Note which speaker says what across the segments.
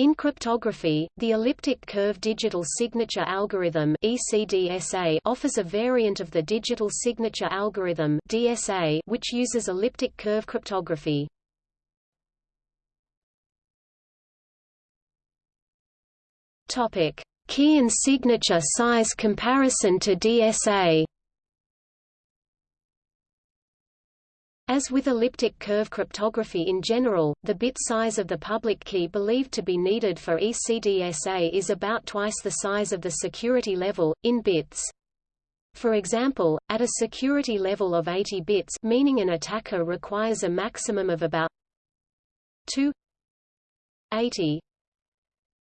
Speaker 1: In cryptography, the elliptic curve digital signature algorithm (ECDSA) offers a variant of the digital signature algorithm (DSA) which uses elliptic curve cryptography. Topic: Key and signature size comparison to DSA. As with elliptic curve cryptography in general, the bit size of the public key believed to be needed for ECDSA is about twice the size of the security level, in bits. For example, at a security level of 80 bits meaning an attacker requires a maximum of about 2 80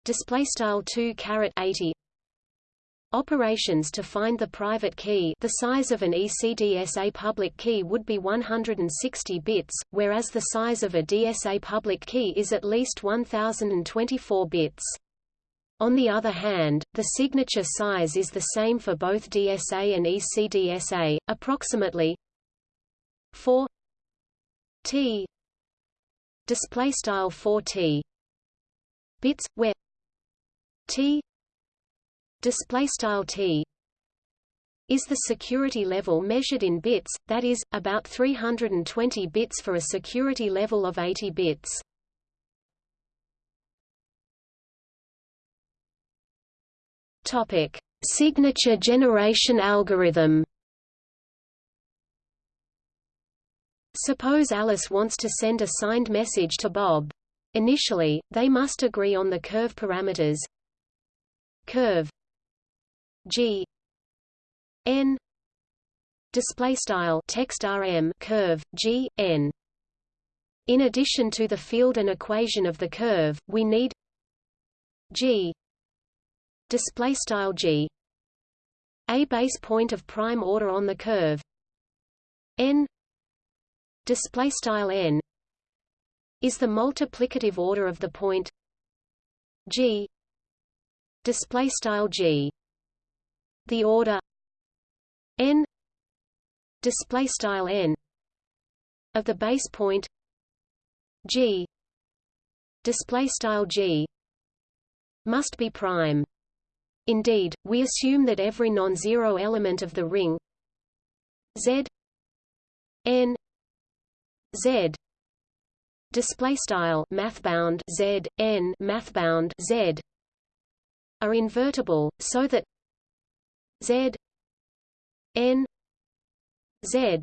Speaker 1: display style 2 caret 80 Operations to find the private key the size of an ECDSA public key would be 160 bits, whereas the size of a DSA public key is at least 1024 bits. On the other hand, the signature size is the same for both DSA and ECDSA, approximately 4 T display style 4 T bits where T display style t is the security level measured in bits, that is, about 320 bits for a security level of 80 bits. Topic: Signature generation algorithm. Suppose Alice wants to send a signed message to Bob. Initially, they must agree on the curve parameters curve G N display style text rm curve G N. In addition to the field and equation of the curve we need G display style G a base point of prime order on the curve. N display style N is the multiplicative order of the point G display style G the order n display style n of the base point g display style g must be prime. Indeed we assume that every non-zero element of the ring z n z display style mathbound z n mathbound z are invertible so that Z N Z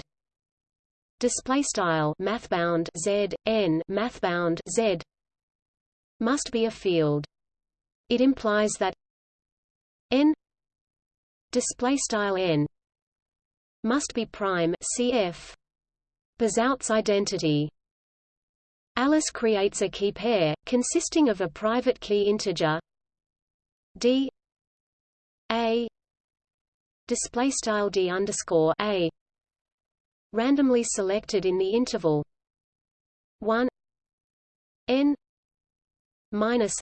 Speaker 1: display style mathbound Z N mathbound Z must be a field. It implies that N display style N must be prime cf Bezout's identity. Alice creates a key pair, consisting of a private key integer d a display style d underscore a randomly selected in the interval. 1 n minus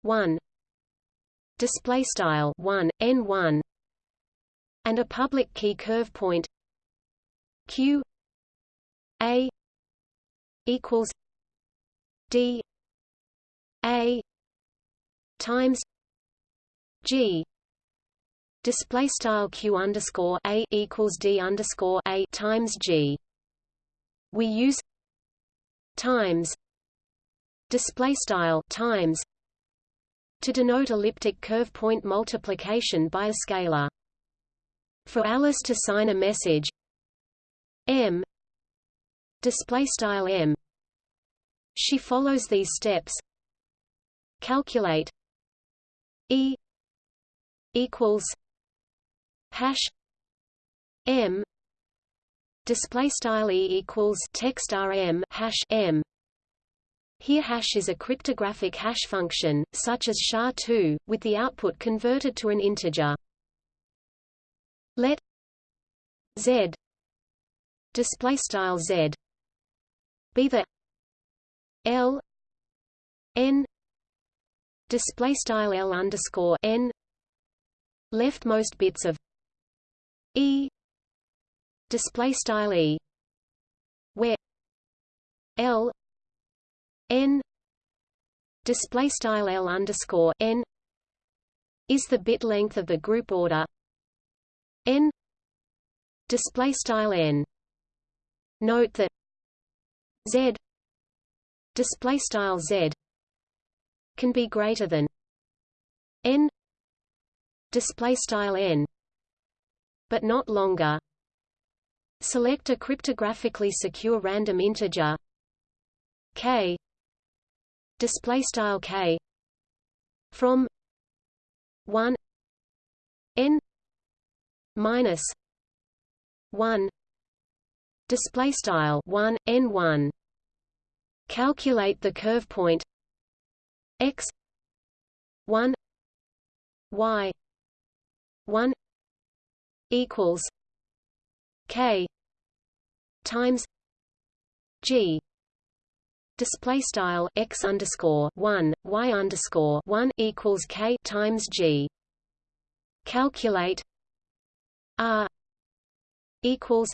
Speaker 1: 1 display style 1 n 1 and a public key curve point q a equals d a times g display style q underscore a equals d underscore a times g. We use times display style times to denote elliptic curve point multiplication by a scalar. For Alice to sign a message m display style m she follows these steps calculate e equals hash m display style e equals text rm hash m. Here hash is a cryptographic hash function such as sha2 with the output converted to an integer. Let z display style z be the l n display style l underscore n leftmost bits of E display style E where L N display style L underscore n is the bit length of the group order. N display style n. Note that z display style z can be greater than n display style n but not longer. Select a cryptographically secure random integer. K. Display style k. From 1 n minus 1 display style 1 n 1 calculate the curve point x 1 y 1 equals k times g. Display style x underscore 1 y underscore 1 equals k times g. Calculate r equals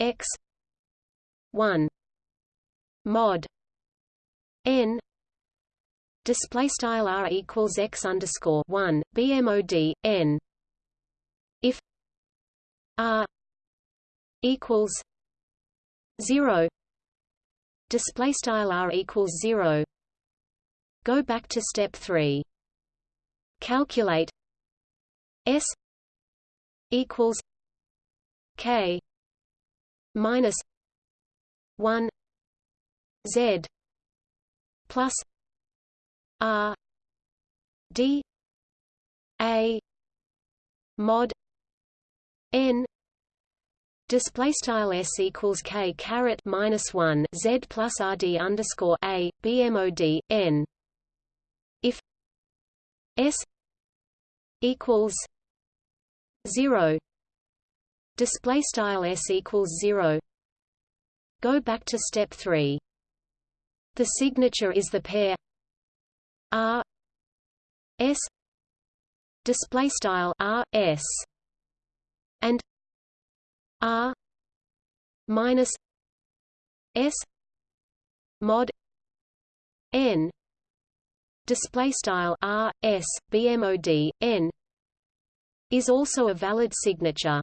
Speaker 1: x 1 mod n. Display style r equals x underscore 1 bmod n r equals 0 display style r equals 0 go back to step 3 calculate s equals k minus 1 z plus r d a mod n Display style s equals k caret minus one z plus rd underscore a bmod n. If s equals zero, display style s equals zero. Go back to step three. The signature is the pair r s display style r s and R minus S mod N display style R S BMOD N is also a valid signature.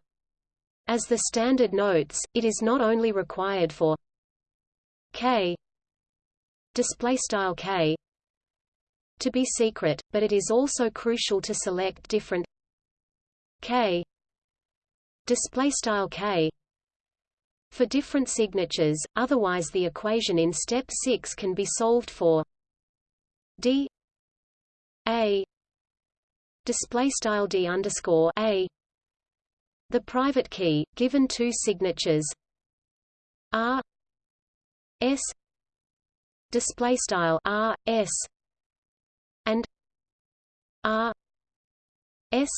Speaker 1: As the standard notes, it is not only required for K display style K to be secret, but it is also crucial to select different K display style k. For different signatures otherwise the equation in step 6 can be solved for d a display style d underscore a. The private key given two signatures r s display style r s and r s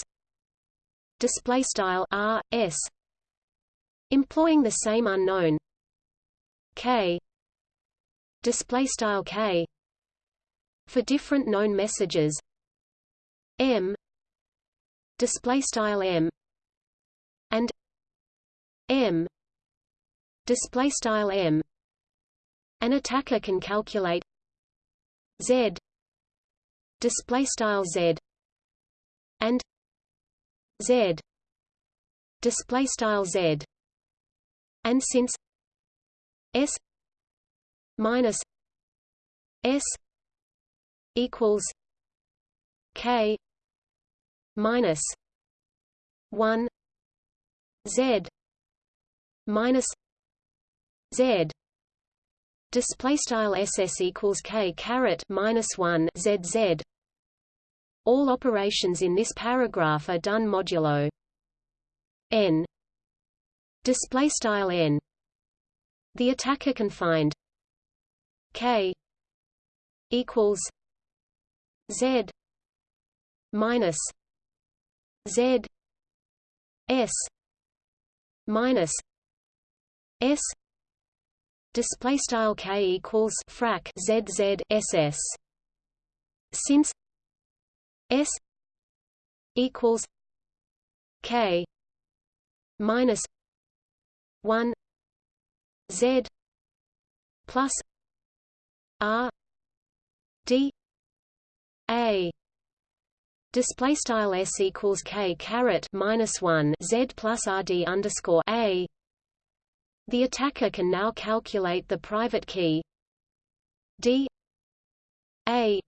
Speaker 1: display style r s employing the same unknown k display style k for different known messages m display style m and m display style m. An attacker can calculate z display style z and z. Display style z. And since s minus s equals k minus 1 z minus z. Display style ss equals k caret minus 1 zz all operations in this paragraph are done modulo. N. Display style n. The attacker can find k equals z minus z s minus s. Display style k equals frac z z s s. Since S equals K minus one Z plus R d a display style s equals k caret minus one z plus rd underscore a. The attacker can now calculate the private key d a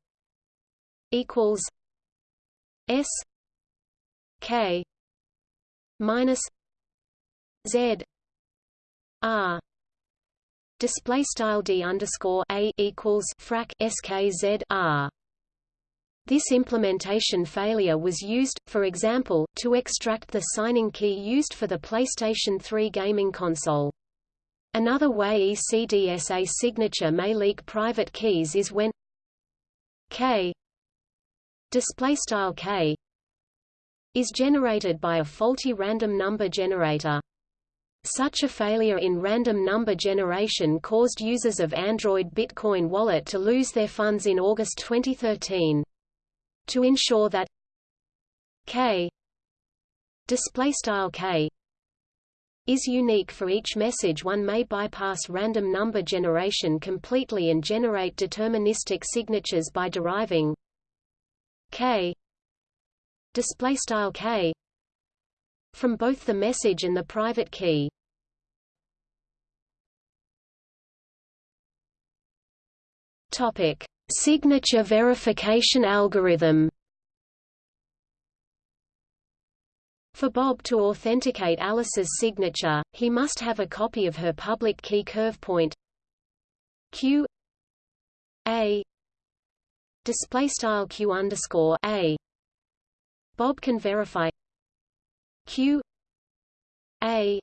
Speaker 1: equals s k minus z r display style d underscore a equals frac skz r this implementation failure was used, for example, to extract the signing key used for the PlayStation 3 gaming console. Another way ECDSA signature may leak private keys is when k k is generated by a faulty random number generator. Such a failure in random number generation caused users of Android Bitcoin Wallet to lose their funds in August 2013 to ensure that k display style k is unique for each message one may bypass random number generation completely and generate deterministic signatures by deriving k. Display style k. From both the message and the private key. Topic. Signature verification algorithm. For Bob to authenticate Alice's signature, he must have a copy of her public key curve point. Q. A display style Q underscore A. Bob can verify Q A.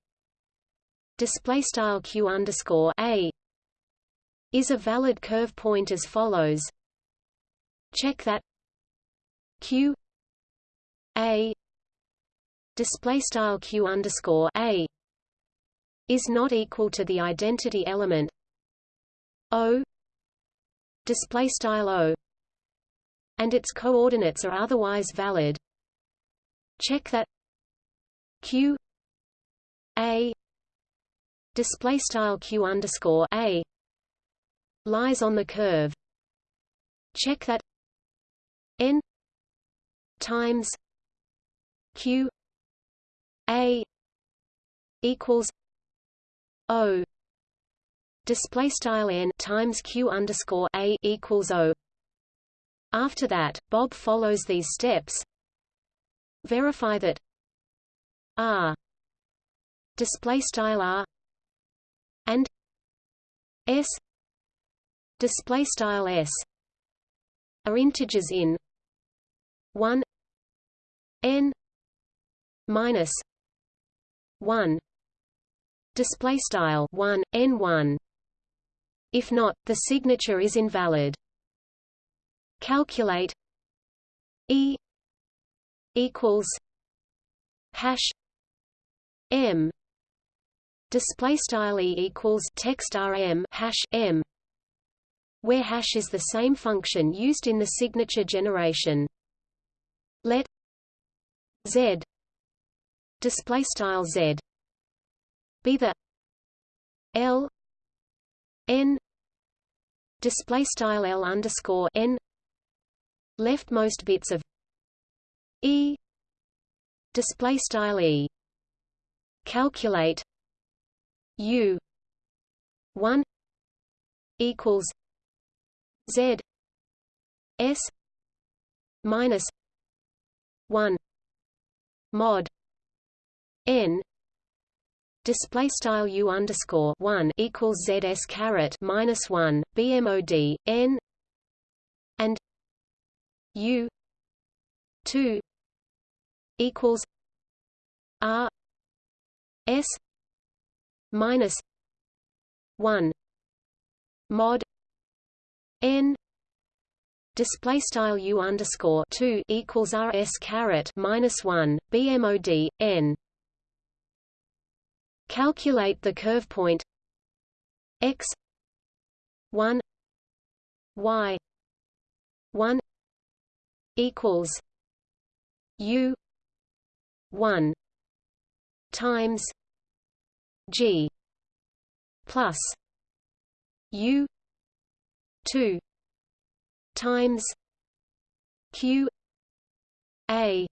Speaker 1: Display style Q underscore A. Is a valid curve point as follows. Check that q a. Display style q underscore a. Is not equal to the identity element o. Display style o and its coordinates are otherwise valid check that q a display style q underscore a lies on the curve. Check that n times q a equals o display style n times q underscore a equals o. After that, Bob follows these steps. Verify that r display style r and s display style s are integers in 1 n minus 1 display style 1 n1 if not the signature is invalid calculate e equals hash m display style e equals text rm hash m where hash is the same function used in the signature generation. Let z display style z be the l n display style l underscore n leftmost bits of e display style e calculate u 1 equals Z S minus one mod N display style U underscore one equals ZS caret minus one BMOD N and U two equals R S minus one mod n display style u underscore 2 equals rs caret minus 1 bmod n. Calculate the curve point x 1 y 1 equals u 1 times g plus u 2 times q a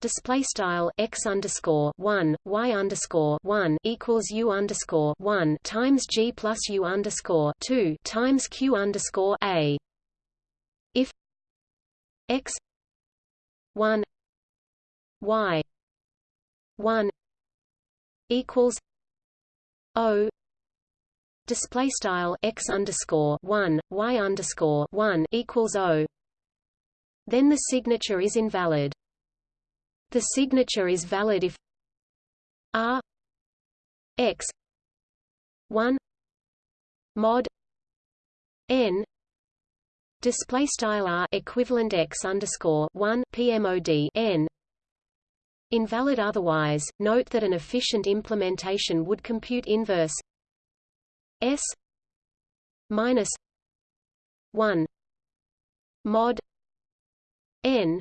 Speaker 1: display style x underscore one y underscore one equals u underscore one times g plus u underscore two times q underscore a. X one y one equals o display style x underscore one y underscore one equals o, then the signature is invalid. The signature is valid if R X one mod N display style R equivalent X underscore one PMOD N. Invalid otherwise. Note that an efficient implementation would compute inverse S minus one mod N.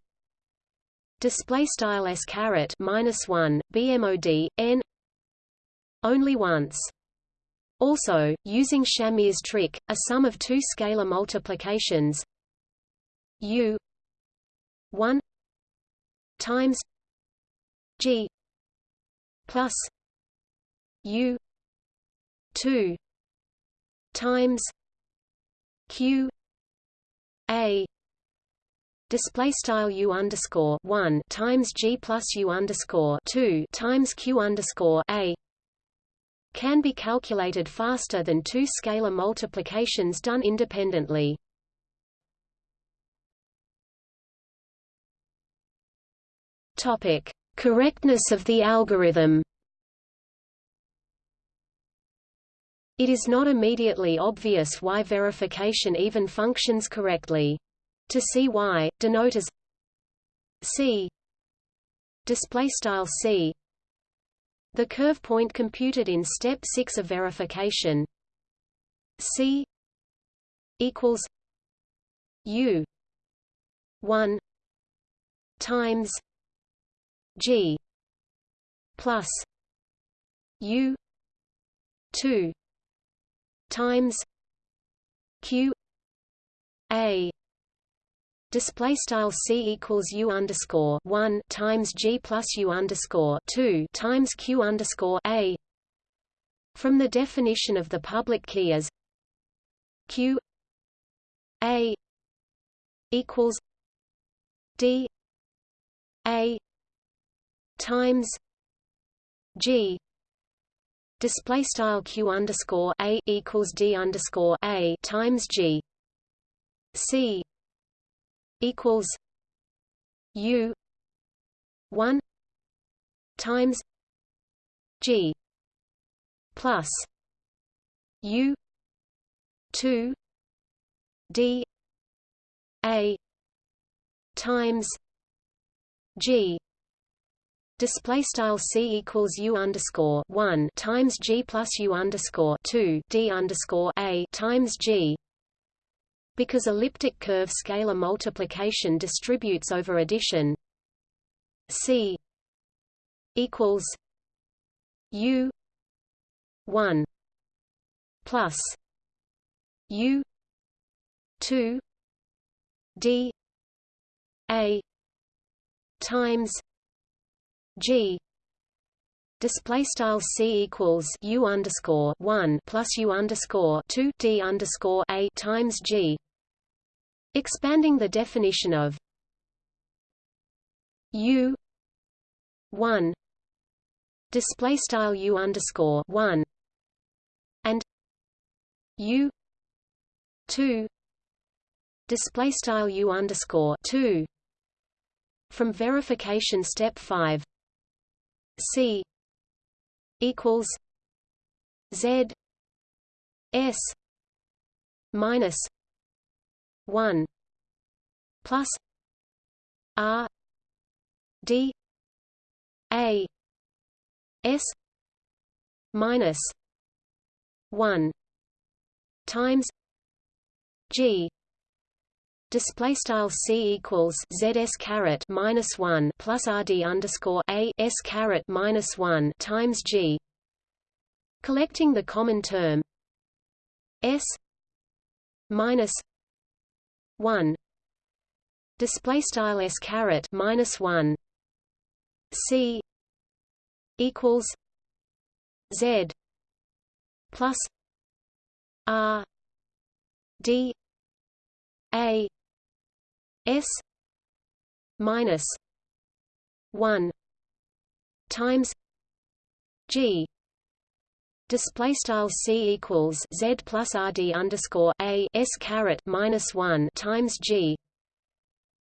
Speaker 1: Display style s caret minus 1 bmod n only once also using Shamir's trick a sum of two scalar multiplications u 1 times g plus u 2 times q a display style u underscore one times g plus u underscore two times q underscore a can be calculated faster than two scalar multiplications done independently. Topic: Correctness of the algorithm. It is not immediately obvious why verification even functions correctly to see why, denote as c display style c the curve point computed in step 6 of verification. C equals u 1 times g plus u 2 times q a display style c equals u underscore one times g plus u underscore two times q underscore a. From the definition of the public key as q a equals d a times g. Display style q underscore a equals d underscore a times g. C equals U one times G plus U two D A times G. Display style c equals u underscore one times g plus u underscore two d underscore a times g because elliptic curve scalar multiplication distributes over addition. C equals U one plus U two D A times G display style c equals u underscore one plus u underscore two d underscore a times g. Expanding the definition of U one. Display style U underscore one. And U two. Display style U underscore two. From verification step five. C equals Z S minus 1 plus R D A S minus 1 times G Display style c equals zs caret minus one plus rd underscore a s caret minus one times g. Collecting the common term s minus 1 display style s caret minus 1 c equals z plus r d a s minus 1 times g. Display style c equals z plus rd underscore a s caret minus 1 times g.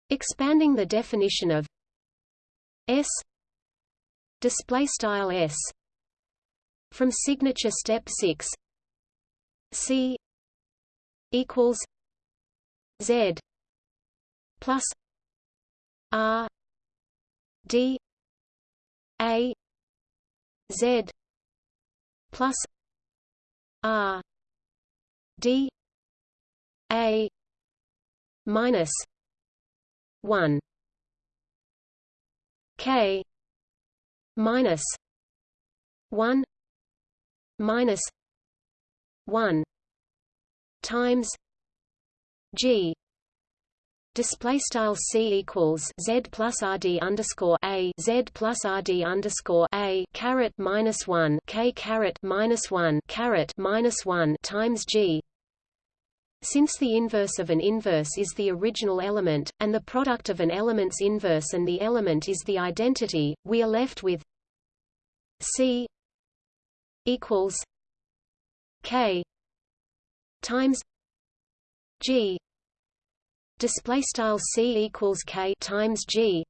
Speaker 1: Expanding the definition of s display style s from signature step 6 c equals z plus r d a z plus r d a minus 1 k minus 1 minus 1 times g display style c equals z plus rd underscore a z plus rd underscore a caret minus one k caret minus one caret minus one times g. Since the inverse of an inverse is the original element, and the product of an element's inverse and the element is the identity, we are left with c equals k times g display style c equals k times g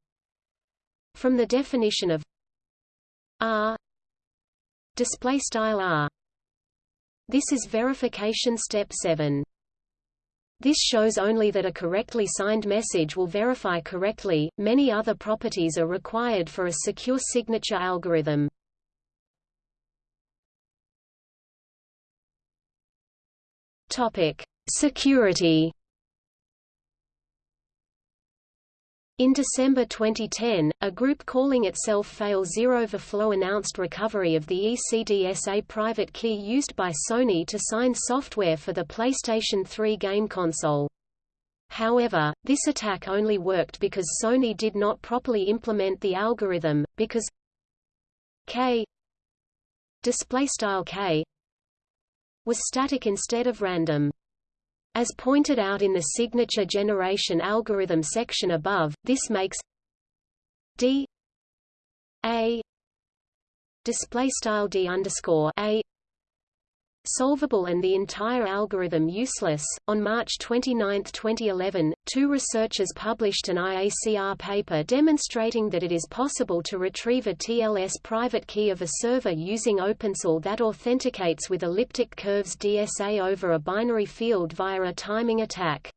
Speaker 1: from the definition of r display style r. This is verification step 7 this shows only that a correctly signed message will verify correctly many other properties are required for a secure signature algorithm. Topic security In December 2010, a group calling itself Fail Zero Overflow announced recovery of the ECDSA private key used by Sony to sign software for the PlayStation 3 game console. However, this attack only worked because Sony did not properly implement the algorithm, because K display style K was static instead of random. As pointed out in the signature generation algorithm section above, this makes d a display style d underscore a solvable and the entire algorithm useless. On March 29, 2011, two researchers published an IACR paper demonstrating that it is possible to retrieve a TLS private key of a server using OpenSSL that authenticates with elliptic curves DSA over a binary field via a timing attack.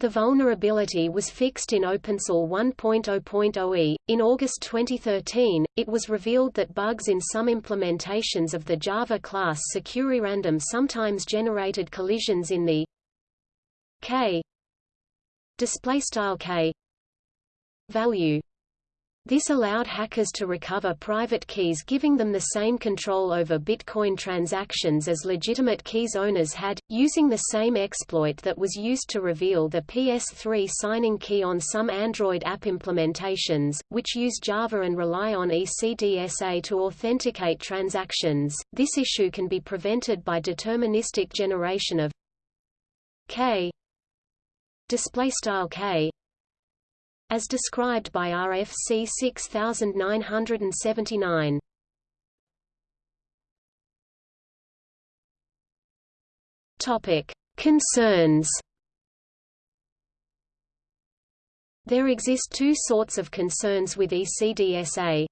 Speaker 1: The vulnerability was fixed in OpenSSL 1.0.0e. In August 2013, it was revealed that bugs in some implementations of the Java class SecureRandom sometimes generated collisions in the k display style k value this allowed hackers to recover private keys giving them the same control over Bitcoin transactions as legitimate keys owners had, using the same exploit that was used to reveal the PS3 signing key on some Android app implementations, which use Java and rely on ECDSA to authenticate transactions. This issue can be prevented by deterministic generation of k display style k as described by RFC 6979. Topic: Concerns. There exist two sorts of concerns with ECDSA.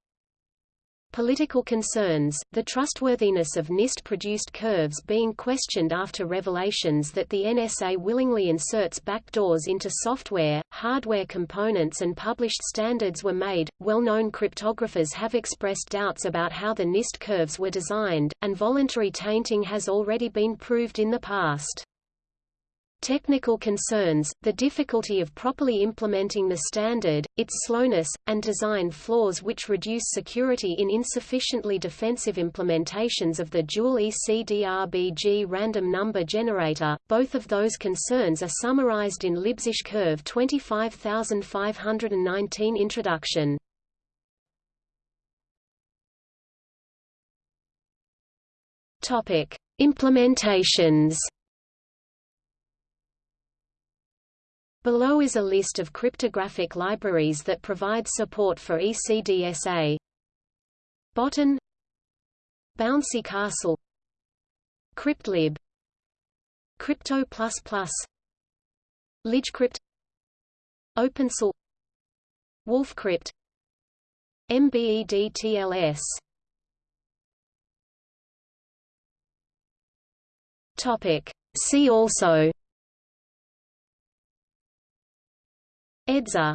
Speaker 1: Political concerns, the trustworthiness of NIST-produced curves being questioned after revelations that the NSA willingly inserts backdoors into software, hardware components and published standards were made. Well-known cryptographers have expressed doubts about how the NIST curves were designed, and voluntary tainting has already been proved in the past. Technical concerns, the difficulty of properly implementing the standard, its slowness, and design flaws which reduce security in insufficiently defensive implementations of the dual ECDRBG random number generator. Both of those concerns are summarized in libssh Curve 25519 Introduction. Implementations Below is a list of cryptographic libraries that provide support for ECDSA. Botan Bouncy Castle CryptLib Crypto++ Libgcrypt OpenSSL WolfCrypt MBEDTLS Topic See also EdDSA